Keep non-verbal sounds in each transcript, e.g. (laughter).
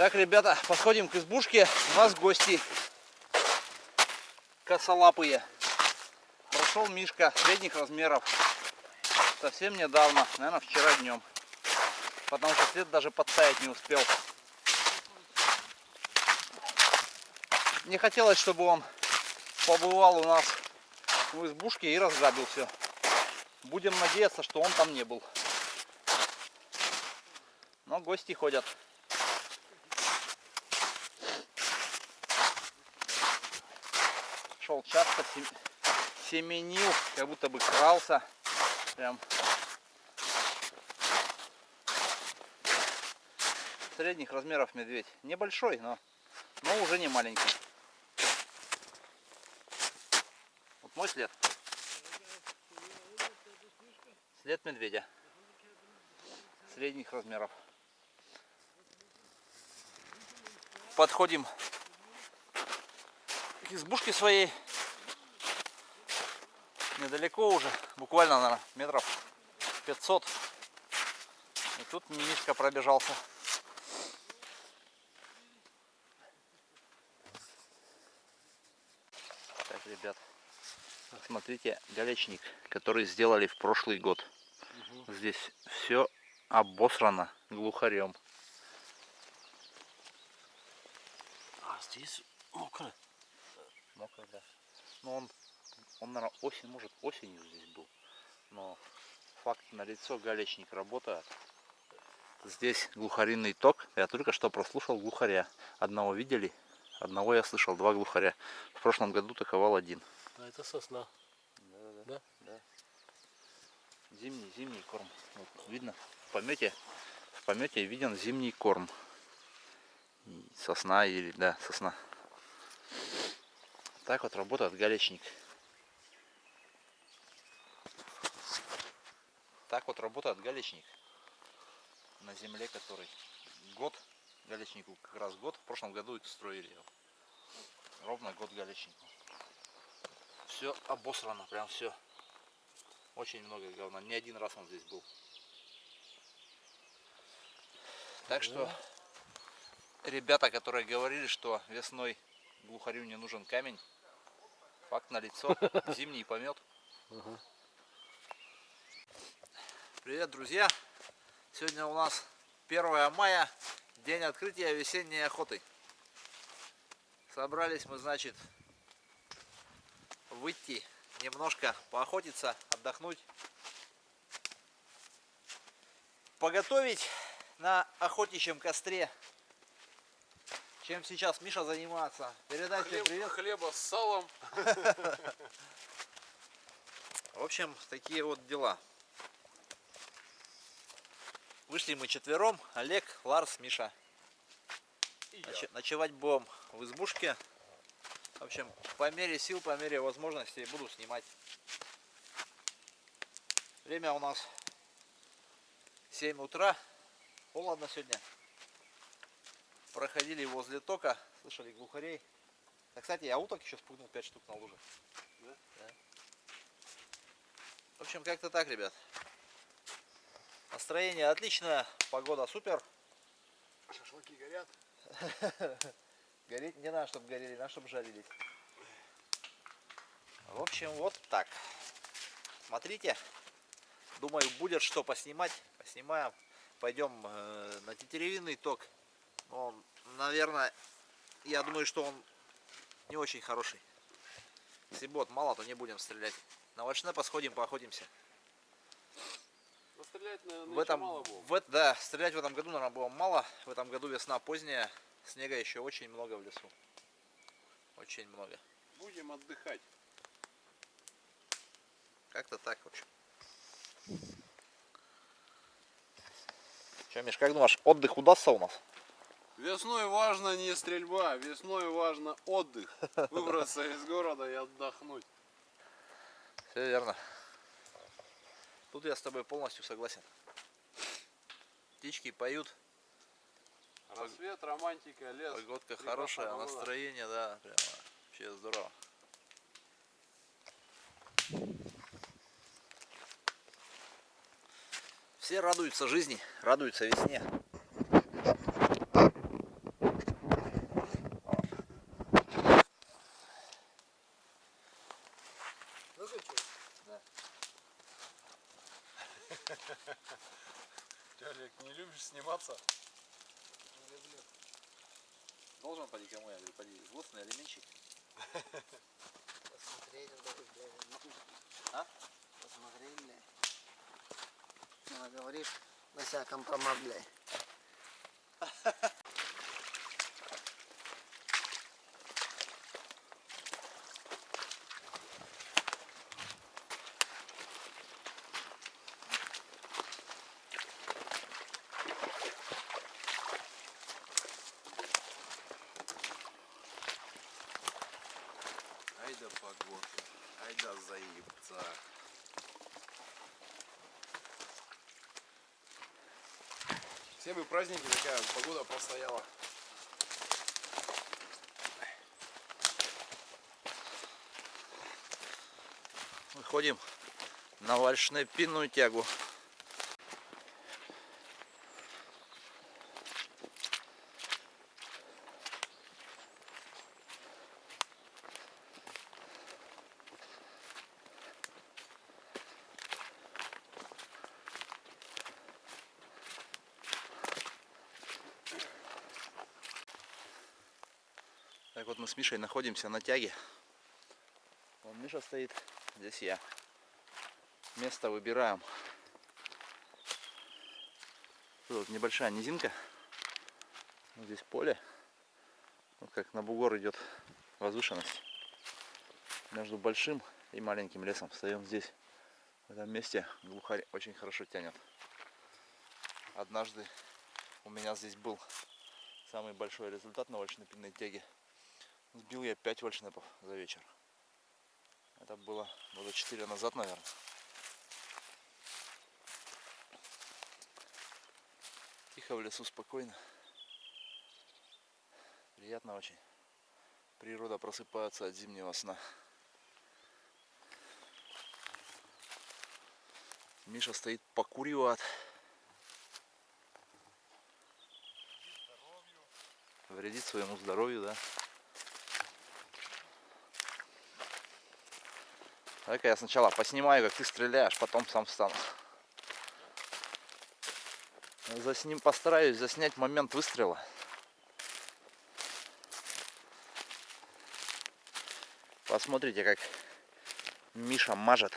Так, ребята, подходим к избушке. У нас гости косолапые. Прошел Мишка средних размеров. Совсем недавно, наверное, вчера днем. Потому что след даже подтаять не успел. Не хотелось, чтобы он побывал у нас в избушке и разграбил все. Будем надеяться, что он там не был. Но гости ходят. Шел часто, семенил, как будто бы крался. Прям средних размеров медведь. Небольшой, но, но уже не маленький. Вот мой след. След медведя. Средних размеров. Подходим к избушке своей. Недалеко уже, буквально, наверное, метров 500. И тут Мишка пробежался. Так, ребят, смотрите, галечник, который сделали в прошлый год. Угу. Здесь все обосрано глухарем. А здесь мокро. Мокро, да. Но он, он, наверное, осень, может, осенью здесь был. Но факт на лицо галечник работает. Здесь глухаринный ток. Я только что прослушал глухаря. Одного видели, одного я слышал, два глухаря. В прошлом году таковал один. А это сосна. Да, да, да. да. Зимний, зимний корм. Вот, видно, в помете, в помете виден зимний корм. И сосна или, да, сосна. Так вот работает галечник. Так вот работает галечник на земле, который год, галечнику как раз год, в прошлом году строили его. Ровно год галечнику. Все обосрано, прям все. Очень много говна. Не один раз он здесь был. Так что ребята, которые говорили, что весной глухарю не нужен камень, факт на лицо. (laughs) Зимний помет. Привет, друзья! Сегодня у нас 1 мая, день открытия весенней охоты. Собрались мы, значит, выйти немножко поохотиться, отдохнуть. Поготовить на охотничьем костре. Чем сейчас Миша занимается? Передать Хлеб, привет. Хлеба с салом. (laughs) В общем, такие вот дела. Вышли мы четвером. Олег, Ларс, Миша. Ноч ночевать будем в избушке. В общем, по мере сил, по мере возможностей буду снимать. Время у нас 7 утра. Холодно сегодня. Проходили возле тока, слышали глухарей. А, кстати, я уток еще спугнул 5 штук на луже. Да? Да. В общем, как-то так, ребят. Настроение отличное, погода супер. Шашлыки горят. (laughs) Гореть не надо, чтобы горели, надо, чтобы жарились. В общем, вот так. Смотрите. Думаю, будет что поснимать. Поснимаем. Пойдем э, на тетеревинный ток. Он, наверное, я думаю, что он не очень хороший. Если бот мало, то не будем стрелять. На овощне посходим, поохотимся. Стрелять, наверное, в этом, мало было. В, да, стрелять в этом году, наверное, было мало. В этом году весна поздняя. Снега еще очень много в лесу. Очень много. Будем отдыхать. Как-то так, в общем. Че, Миш, как думаешь, отдых удастся у нас? Весной важно не стрельба, весной важно отдых. (laughs) Выбраться из города и отдохнуть. Все верно. Тут я с тобой полностью согласен. Птички поют. Рассвет, романтика, лес. Погодка хорошая, погода. настроение, да, прямо вообще здорово. Все радуются жизни, радуются весне. Ну, да. Ты, Олег, не любишь сниматься? Не люблю. Должен поди кому, я говорю, поди, злостный алименщик. Посмотрели, да, А? Посмотрели. Она говорит, на себя компромат, блядь. Ай да погода, ай да заебца. Все бы праздники такая погода постояла. Выходим на вальшнепинную тягу. Так вот мы с Мишей находимся на тяге. Вон Миша стоит, здесь я. Место выбираем. Тут небольшая низинка. Вот здесь поле. Вот как на бугор идет возвышенность. Между большим и маленьким лесом. Встаем здесь. В этом месте глухарь очень хорошо тянет. Однажды у меня здесь был самый большой результат на вальшнепинной тяге. Сбил я 5 вальшнепов за вечер. Это было года 4 назад, наверное. Тихо в лесу, спокойно. Приятно очень. Природа просыпается от зимнего сна. Миша стоит покуривает. Вредит своему здоровью, да. Давай-ка я сначала поснимаю, как ты стреляешь, потом сам встану. Засним, постараюсь заснять момент выстрела. Посмотрите, как Миша мажет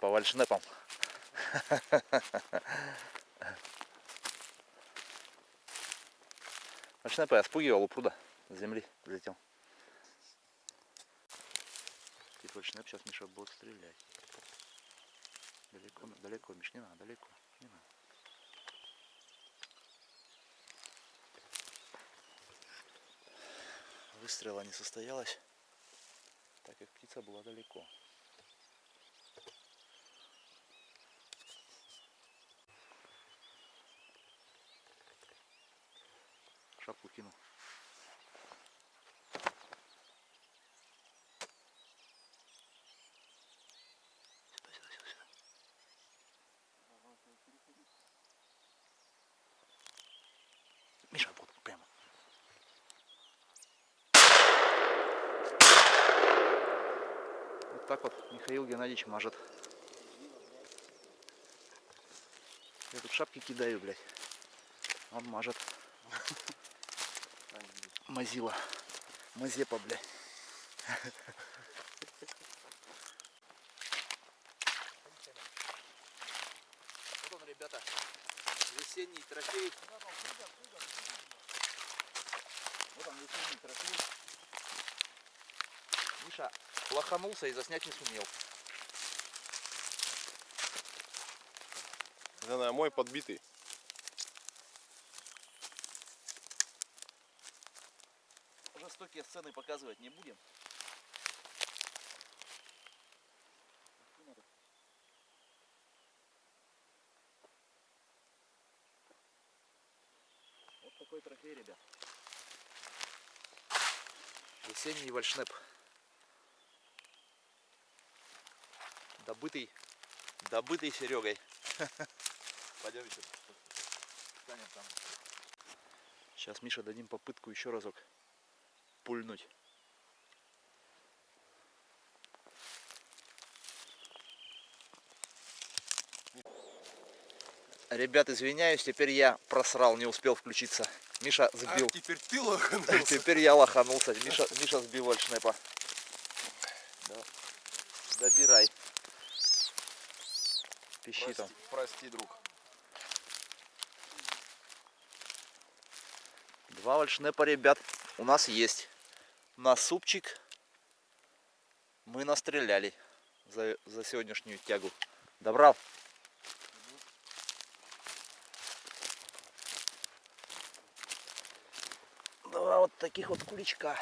по вальшнепам. (laughs) Вальшнепы я спугивал у пруда с земли взлетел. Вальшнеп сейчас Миша будет стрелять. Далеко, далеко, Миш, не надо, далеко. Не надо. Выстрела не состоялось, так как птица была далеко. Шапку кинул. Сюда, сюда, сюда, сюда. Миша, вот прямо. Вот так вот Михаил Геннадьевич мажет. Я тут шапки кидаю, блядь. Он мажет. Мазила. Мазепа, блядь. Вот он, ребята, весенний трофей. Вот он, весенний трофей. Миша лоханулся и заснять не сумел. Это на мой подбитый. Жестокие сцены показывать не будем. Вот такой трофей, ребят. Весенний вальшнеп. Добытый, добытый Серегой. (laughs) Пойдемте. Станем там. Сейчас Миша дадим попытку еще разок пульнуть. Ребят, извиняюсь, теперь я просрал, не успел включиться. Миша сбил. Ах, теперь ты лоханулся. (laughs) Теперь я лоханулся. Миша, Миша сбил вальшнепа. Да. Добирай. Пищи там. Прости, прости, друг. Два вальшнепа, ребят, у нас есть. На супчик мы настреляли за, за сегодняшнюю тягу. Добрал? Два вот таких вот куличка.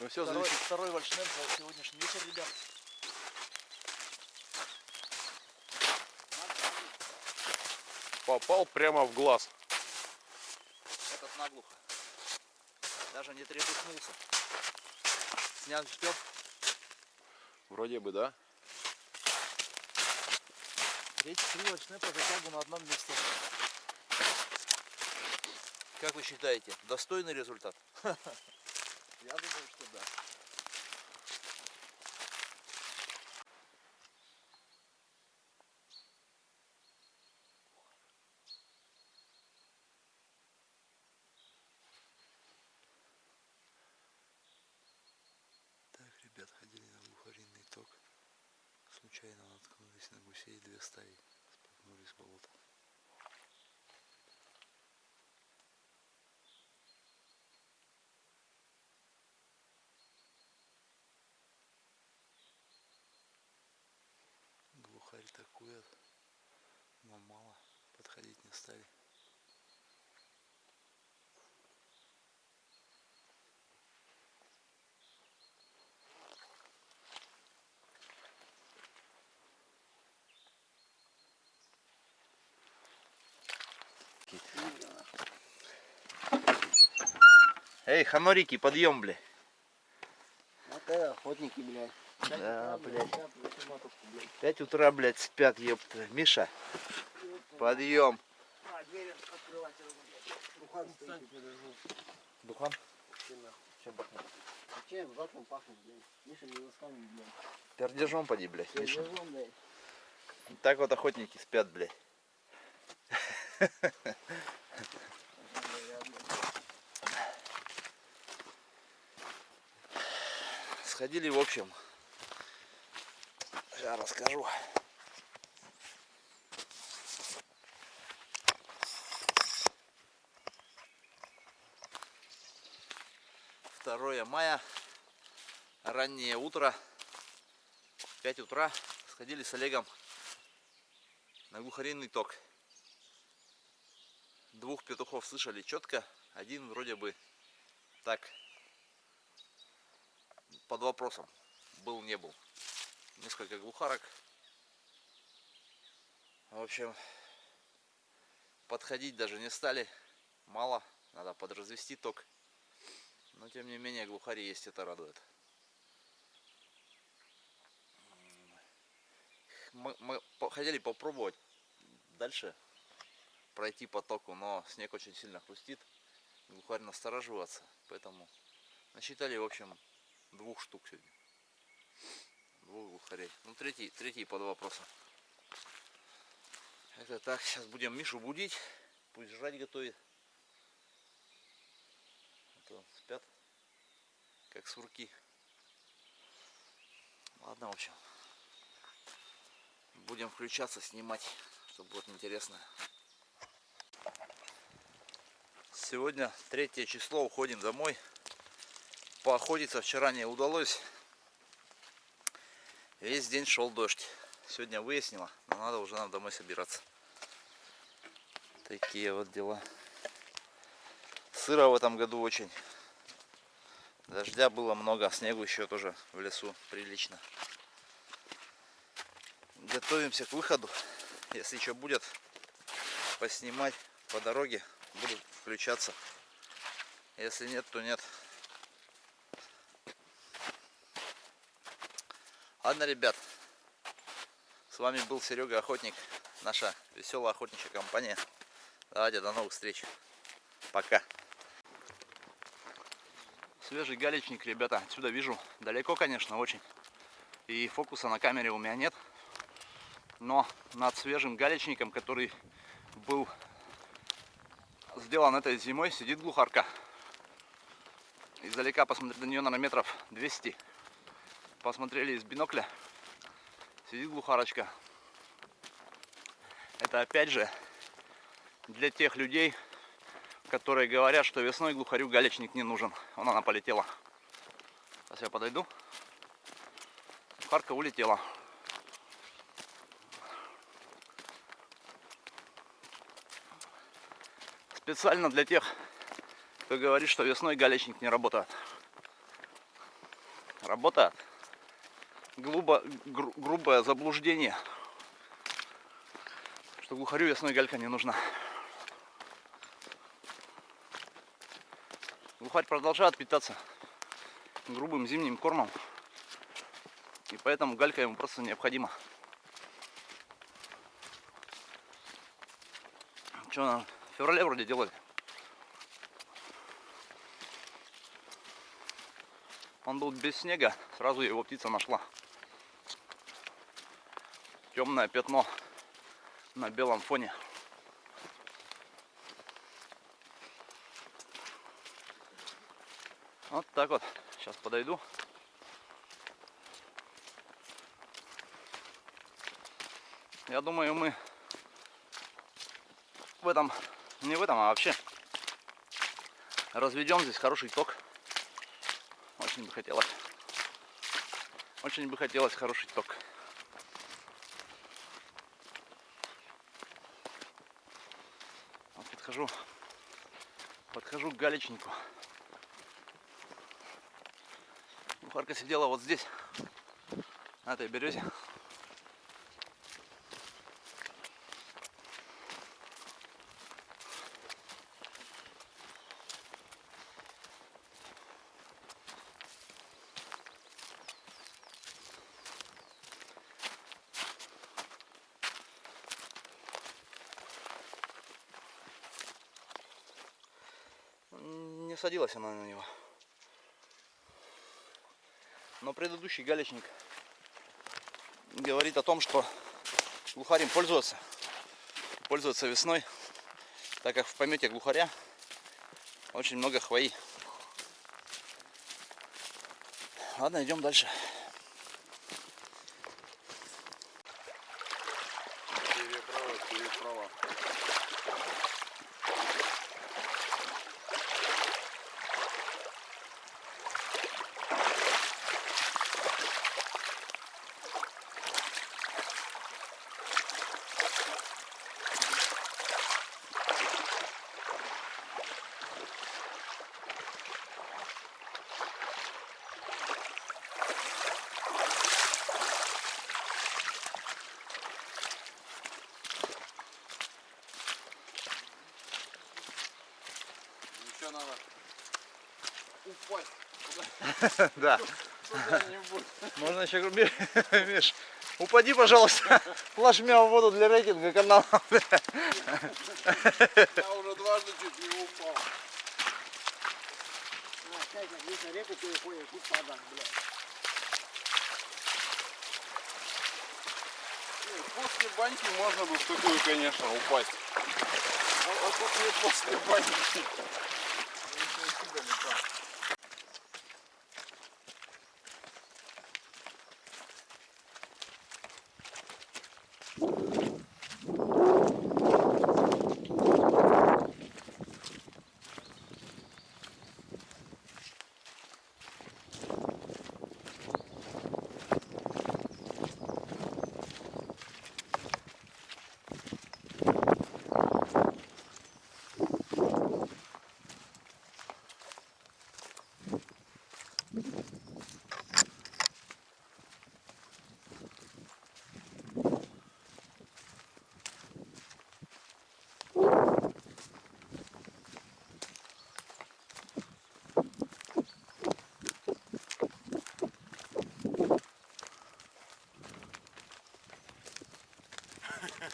Ну все, Второй, зависит. второй вальшнеп за сегодняшний вечер, ребят. Попал прямо в глаз. Этот наглухо. Даже не трепыхнулся. Снять успел? Вроде бы, да? Третий три вальшнепа затягу на одном месте. Как вы считаете, достойный результат? (laughs) Я думаю, что да. Так, ребят, ходили на глухаринный ток. Случайно наткнулись на гусей две стаи. Споткнулись в болото. Глухарь такует, но мало. Подходить не стали. Эй, ханорики, подъем, бля. Это охотники, блядь. Да, блядь. 5 утра, блядь, спят, ёпта. Миша, подъем. А, дверь открывать, блядь. Духан? Чем Чем пахнет? Чем? Затом пахнет, блядь. Миша не ласками, блядь. Пердежом поди, блядь, Миша. Блядь. Так вот охотники спят, блядь. (laughs) Сходили, в общем. Сейчас расскажу. Второе мая, раннее утро, 5 утра, сходили с Олегом на глухаринный ток. Двух петухов слышали четко, один вроде бы так под вопросом был не был. Несколько глухарок. В общем, подходить даже не стали. Мало, надо подразвести ток. Но тем не менее глухари есть, это радует. мы, мы хотели попробовать дальше пройти по току, но снег очень сильно хрустит. Глухарь настораживаться, поэтому насчитали, в общем, двух штук сегодня. Двух глухарей. Ну, третий, третий под вопросом. Это так, сейчас будем Мишу будить, пусть жрать готовит. А то спят, как сурки. Ладно, в общем будем включаться, снимать, чтобы будет интересно. Сегодня третье число, уходим домой. Поохотиться вчера не удалось. Весь день шел дождь. Сегодня выяснила, но надо уже нам домой собираться. Такие вот дела. Сыро в этом году очень. Дождя было много, снегу еще тоже в лесу прилично готовимся к выходу. Если что будет поснимать по дороге, буду включаться. Если нет, то нет. Ладно, ребят. С вами был Серега Охотник. Наша веселая охотничья компания. Давайте до новых встреч. Пока. Свежий галечник, ребята, отсюда вижу. Далеко, конечно, очень. И фокуса на камере у меня нет. Но над свежим галечником, который был сделан этой зимой, сидит глухарка. Издалека посмотреть на нее, наверное, метров 200. Посмотрели из бинокля. Сидит глухарочка. Это опять же для тех людей, которые говорят, что весной глухарю галечник не нужен. Вон она полетела. Сейчас я подойду. Глухарка улетела. Специально для тех, кто говорит, что весной галечник не работает. Работает. Глубо, гру, грубое заблуждение, что глухарю весной галька не нужна. Глухарь продолжает питаться грубым зимним кормом. И поэтому галька ему просто необходима. Что она в феврале вроде делали? Он был без снега, сразу его птица нашла. Темное пятно на белом фоне. Вот так вот. Сейчас подойду. Я думаю, мы в этом, не в этом, а вообще разведем здесь хороший ток. Очень бы хотелось. Очень бы хотелось хороший ток. Вот подхожу, подхожу к галечнику. Бухарка сидела вот здесь, на этой березе. Не садилась она на него. Но предыдущий галечник говорит о том, что глухарем пользоваться. Пользоваться весной, так как в помете глухаря очень много хвои. Ладно, идем дальше. (laughs) Да. Можно еще грубее. (laughs) Миш, упади, пожалуйста, (laughs) плашмя в воду для рейтинга канала. Я уже дважды чуть не упал. А, реку тут блядь. После баньки можно бы в такую, конечно, упасть. А, а тут не после баньки.